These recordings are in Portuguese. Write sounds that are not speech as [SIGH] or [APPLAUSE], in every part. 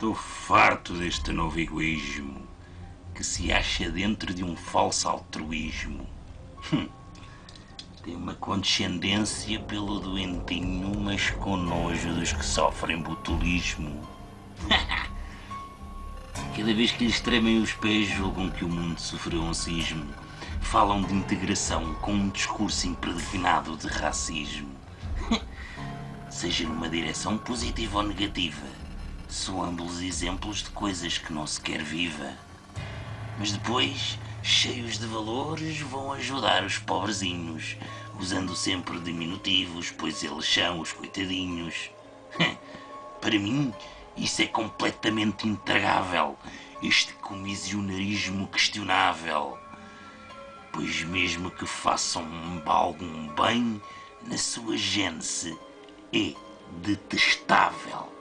Estou farto deste novo egoísmo que se acha dentro de um falso altruísmo. Hum. Tem uma condescendência pelo doentinho, mas com nojo dos que sofrem botulismo. [LAUGHS] Cada vez que lhes tremem os pés, julgam que o mundo sofreu um sismo. Falam de integração com um discurso impregnado de racismo. [LAUGHS] Seja numa direção positiva ou negativa, são ambos exemplos de coisas que não se quer viva. Mas depois, cheios de valores, vão ajudar os pobrezinhos, usando sempre diminutivos, pois eles são os coitadinhos. [LAUGHS] Para mim, isso é completamente intragável, este comissionarismo questionável. Pois mesmo que façam algum bem, na sua gênese é detestável.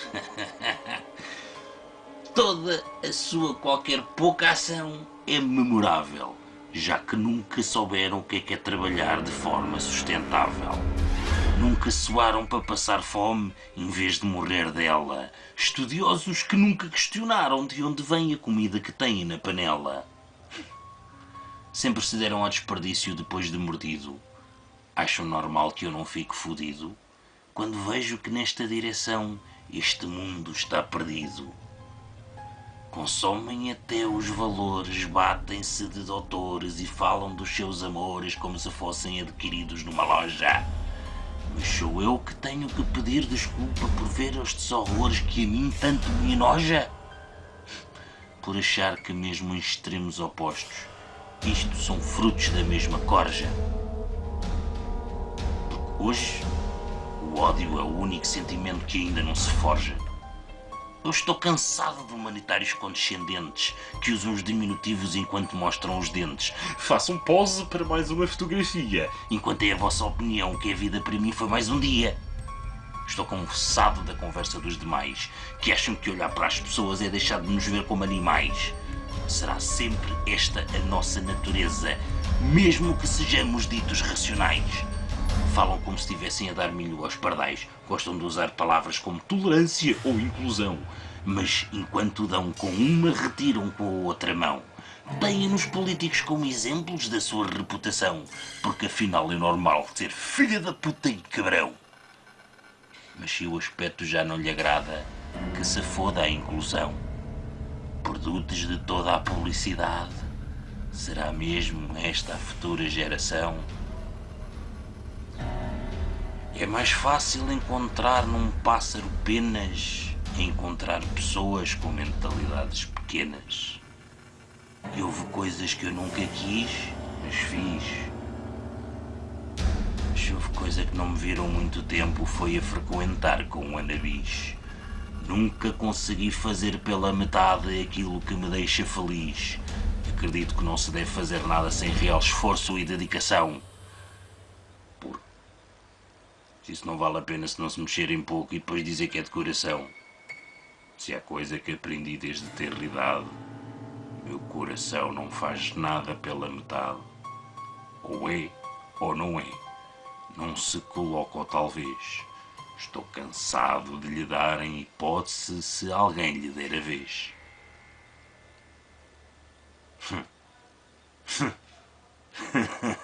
[LAUGHS] Toda a sua qualquer pouca ação é memorável, já que nunca souberam o que é que é trabalhar de forma sustentável. Nunca suaram para passar fome em vez de morrer dela. Estudiosos que nunca questionaram de onde vem a comida que têm na panela. Sempre se deram ao desperdício depois de mordido. Acham normal que eu não fique fodido? Quando vejo que nesta direção este mundo está perdido. Consomem até os valores, batem-se de doutores e falam dos seus amores como se fossem adquiridos numa loja. Mas sou eu que tenho que pedir desculpa por ver estes horrores que a mim tanto me enoja? Por achar que mesmo em extremos opostos, isto são frutos da mesma corja. Hoje, o ódio é o único sentimento que ainda não se forja. Eu estou cansado de humanitários condescendentes que usam os diminutivos enquanto mostram os dentes. Façam pose para mais uma fotografia, enquanto é a vossa opinião que a vida para mim foi mais um dia. Estou cansado da conversa dos demais, que acham que olhar para as pessoas é deixar de nos ver como animais. Será sempre esta a nossa natureza, mesmo que sejamos ditos racionais. Falam como se estivessem a dar milho aos pardais. Gostam de usar palavras como tolerância ou inclusão. Mas enquanto dão com uma, retiram com a outra mão. Deem-nos políticos como exemplos da sua reputação. Porque afinal é normal ser filha da puta e cabrão. Mas se o aspecto já não lhe agrada, que se foda a inclusão. Produtos de toda a publicidade. Será mesmo esta a futura geração? É mais fácil encontrar num pássaro penas encontrar pessoas com mentalidades pequenas. E houve coisas que eu nunca quis, mas fiz. Mas houve coisa que não me viram muito tempo foi a frequentar com o Anabis. Nunca consegui fazer pela metade aquilo que me deixa feliz. Acredito que não se deve fazer nada sem real esforço e dedicação. Isso não vale a pena se não se mexerem pouco e depois dizer que é decoração. Se há coisa que aprendi desde ter idade, meu coração não faz nada pela metade. Ou é, ou não é. Não se coloca ou talvez. Estou cansado de lhe darem hipótese se alguém lhe der a vez. Hum. [LAUGHS]